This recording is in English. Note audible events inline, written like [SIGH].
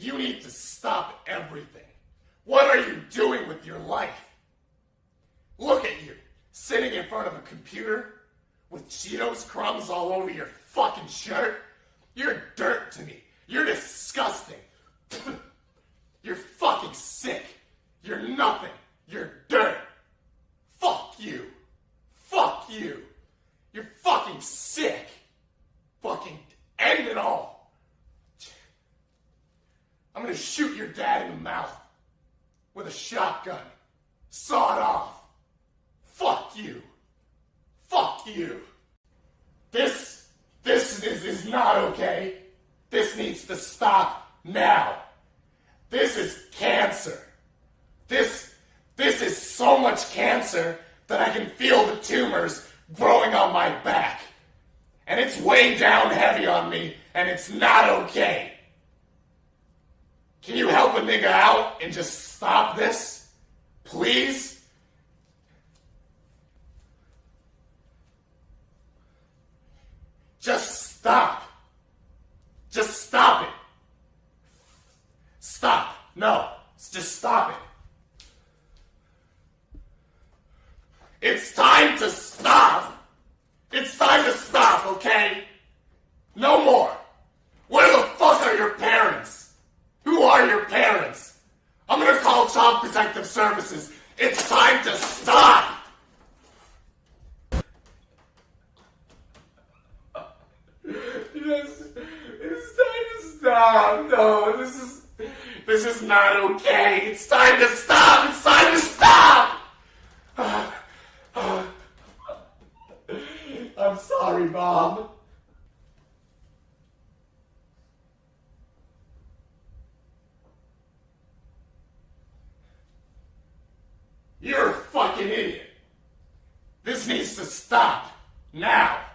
You need to stop everything. What are you doing with your life? Look at you, sitting in front of a computer with Cheetos crumbs all over your fucking shirt. You're dirt to me. You're disgusting. [CLEARS THROAT] You're fucking sick. You're nothing. You're dirt. Fuck you. Fuck you. You're fucking sick. Fucking end it all. Gonna shoot your dad in the mouth with a shotgun. Saw it off. Fuck you. Fuck you. This, this is, is not okay. This needs to stop now. This is cancer. This, this is so much cancer that I can feel the tumors growing on my back. And it's weighing down heavy on me, and it's not okay. Can you help a nigga out and just stop this? Please? Just stop. Just stop it. Stop. No. Just stop it. It's time to stop. It's time to stop, okay? No more. Where the fuck are your parents? Who are your parents? I'm gonna call Child Protective Services. It's time to stop. Yes, it's time to stop. No, this is this is not okay. It's time to stop. It's time to stop. [SIGHS] I'm sorry, Mom. You're a fucking idiot. This needs to stop. Now.